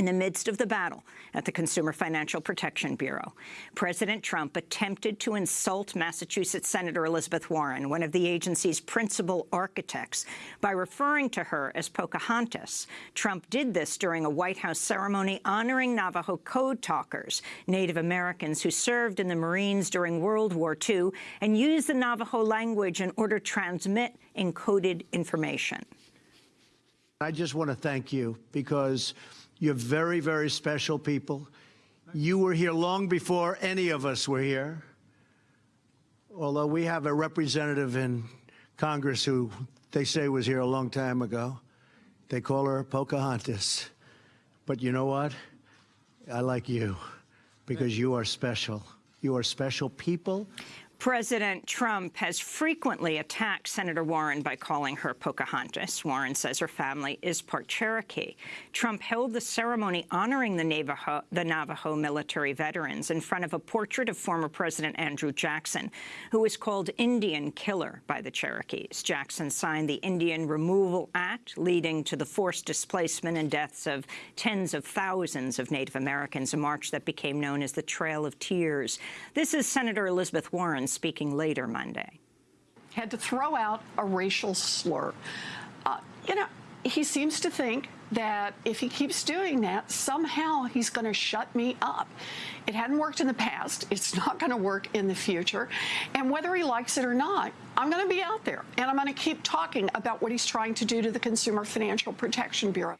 in the midst of the battle at the Consumer Financial Protection Bureau. President Trump attempted to insult Massachusetts Senator Elizabeth Warren, one of the agency's principal architects, by referring to her as Pocahontas. Trump did this during a White House ceremony honoring Navajo code talkers, Native Americans who served in the Marines during World War II and used the Navajo language in order to transmit encoded information. I just want to thank you because you're very, very special people. You were here long before any of us were here. Although we have a representative in Congress who they say was here a long time ago. They call her Pocahontas. But you know what? I like you because you are special. You are special people. President Trump has frequently attacked Senator Warren by calling her Pocahontas. Warren says her family is part Cherokee. Trump held the ceremony honoring the Navajo, the Navajo military veterans in front of a portrait of former President Andrew Jackson, who was called Indian Killer by the Cherokees. Jackson signed the Indian Removal Act, leading to the forced displacement and deaths of tens of thousands of Native Americans, a march that became known as the Trail of Tears. This is Senator Elizabeth Warren speaking later Monday. Had to throw out a racial slur. Uh, you know, he seems to think that if he keeps doing that, somehow he's going to shut me up. It hadn't worked in the past. It's not going to work in the future. And whether he likes it or not, I'm going to be out there and I'm going to keep talking about what he's trying to do to the Consumer Financial Protection Bureau.